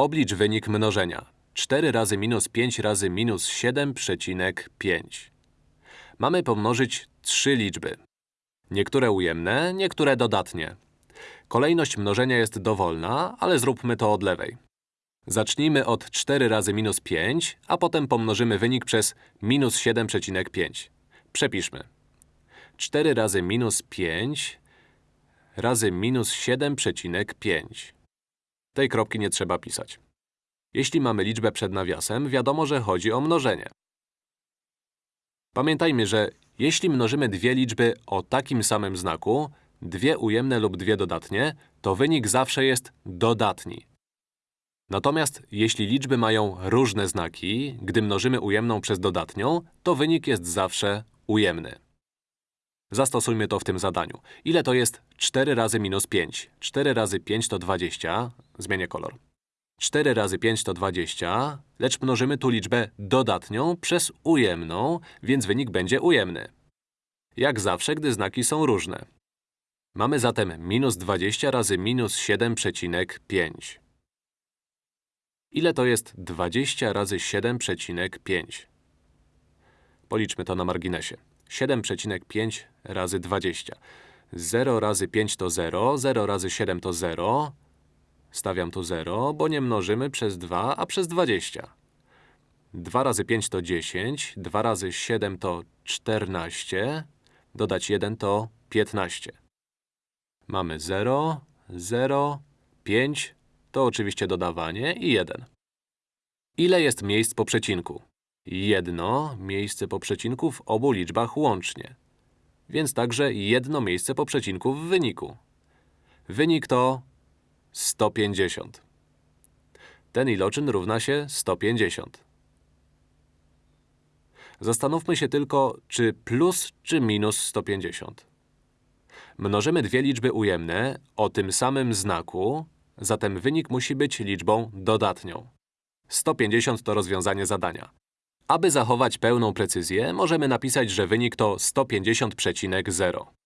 Oblicz wynik mnożenia. 4 razy minus 5 razy minus 7,5. Mamy pomnożyć trzy liczby. Niektóre ujemne, niektóre dodatnie. Kolejność mnożenia jest dowolna, ale zróbmy to od lewej. Zacznijmy od 4 razy minus 5, a potem pomnożymy wynik przez minus 7,5. Przepiszmy. 4 razy minus 5 razy minus 7,5. Tej kropki nie trzeba pisać. Jeśli mamy liczbę przed nawiasem, wiadomo, że chodzi o mnożenie. Pamiętajmy, że jeśli mnożymy dwie liczby o takim samym znaku, dwie ujemne lub dwie dodatnie, to wynik zawsze jest dodatni. Natomiast jeśli liczby mają różne znaki, gdy mnożymy ujemną przez dodatnią, to wynik jest zawsze ujemny. Zastosujmy to w tym zadaniu. Ile to jest 4 razy minus 5? 4 razy 5 to 20. Zmienię kolor. 4 razy 5 to 20, lecz mnożymy tu liczbę dodatnią przez ujemną, więc wynik będzie ujemny. Jak zawsze, gdy znaki są różne. Mamy zatem minus 20 razy minus 7,5. Ile to jest 20 razy 7,5? Policzmy to na marginesie. 7,5 razy 20. 0 razy 5 to 0, 0 razy 7 to 0. Stawiam tu 0, bo nie mnożymy przez 2, a przez 20. 2 razy 5 to 10, 2 razy 7 to 14, dodać 1 to 15. Mamy 0, 0, 5, to oczywiście dodawanie i 1. Ile jest miejsc po przecinku? Jedno miejsce po przecinku w obu liczbach łącznie. Więc także jedno miejsce po przecinku w wyniku. Wynik to 150. Ten iloczyn równa się 150. Zastanówmy się tylko, czy plus czy minus 150. Mnożymy dwie liczby ujemne o tym samym znaku, zatem wynik musi być liczbą dodatnią. 150 to rozwiązanie zadania. Aby zachować pełną precyzję, możemy napisać, że wynik to 150,0.